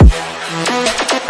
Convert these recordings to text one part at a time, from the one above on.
Música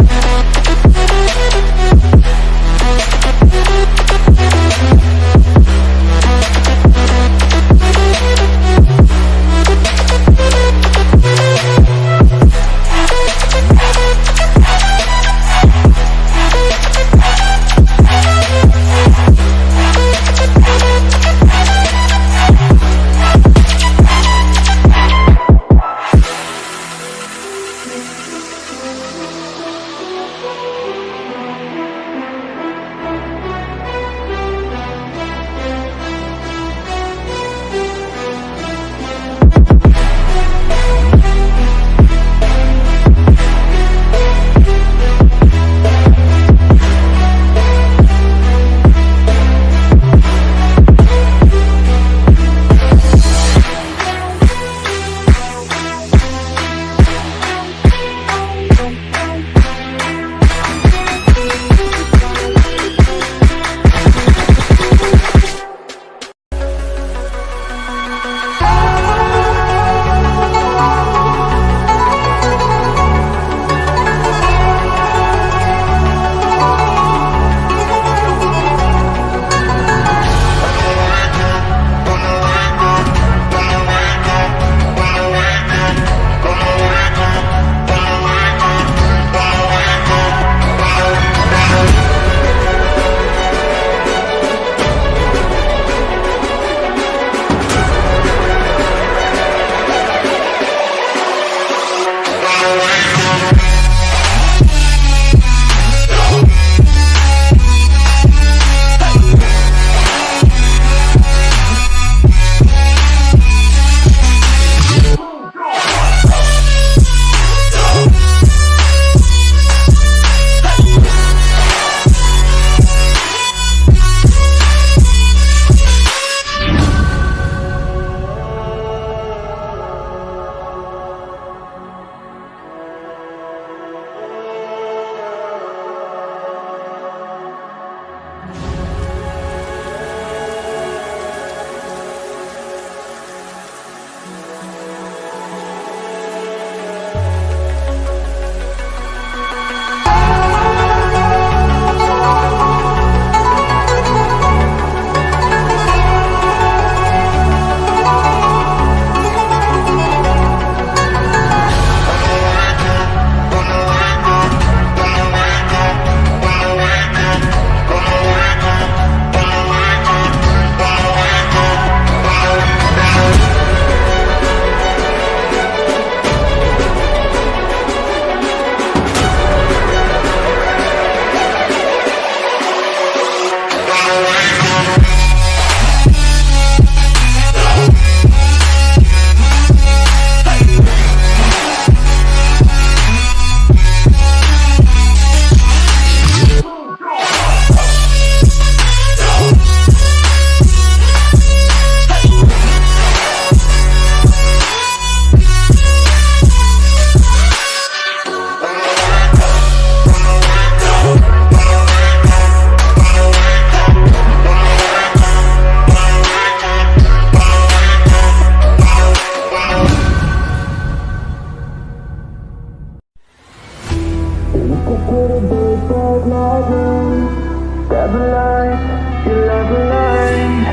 love light, you love light.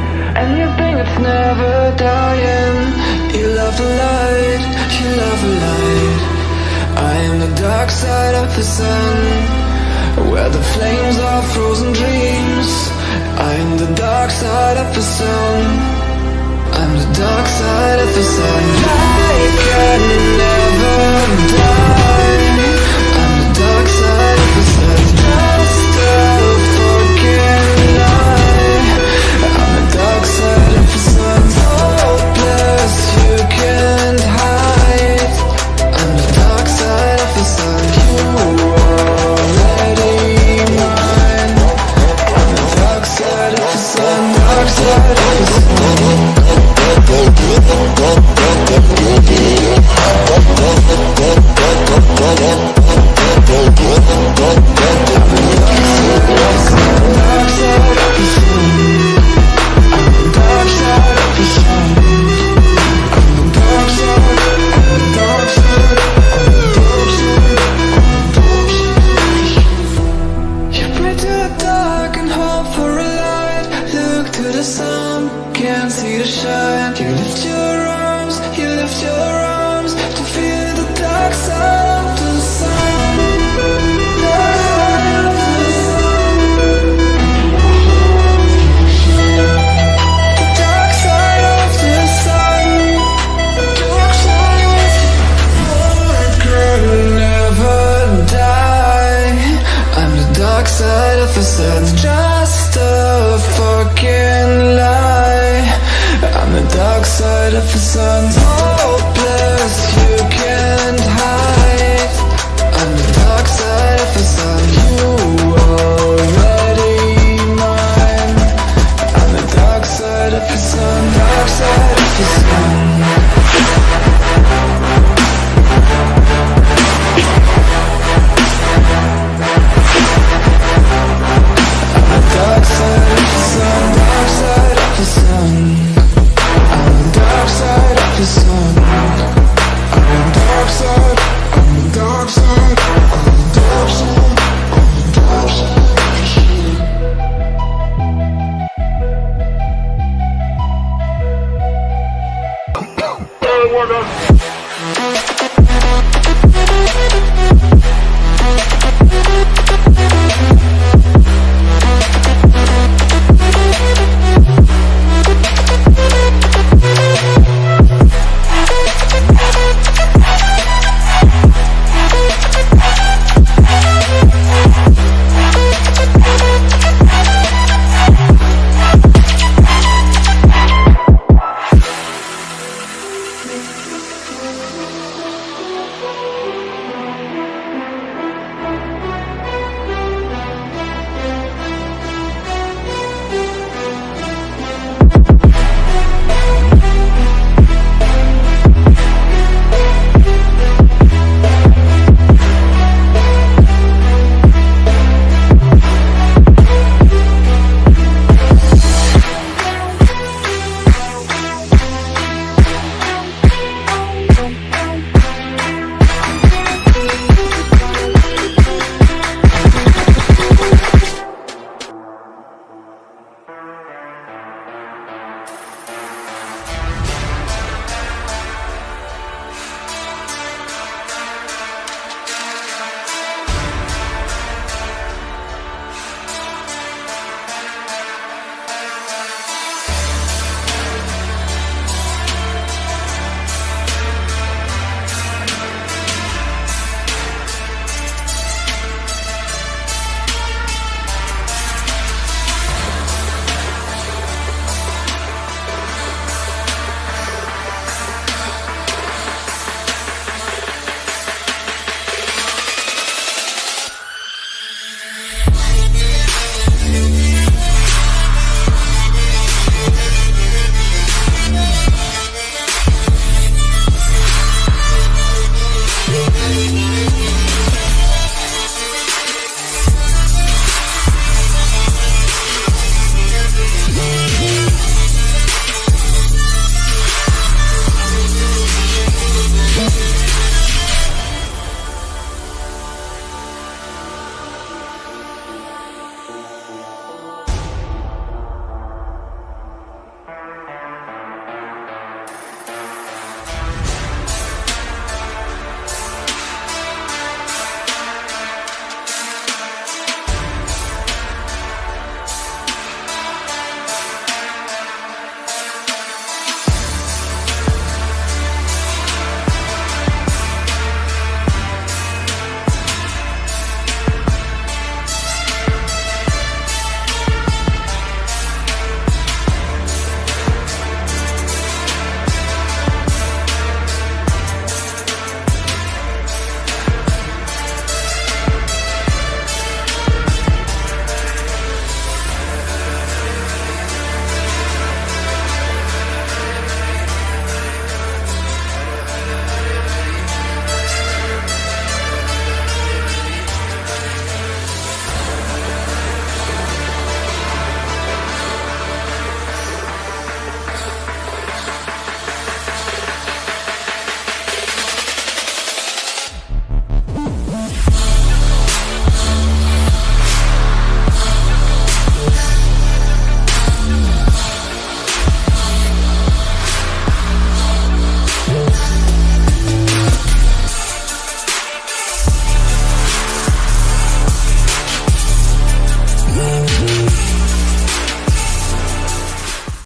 Anything that's never dying. You love the light, you love the light. I am the dark side of the sun Where the flames are frozen dreams. I am the dark side of the sun. I'm the dark side of the sun. just let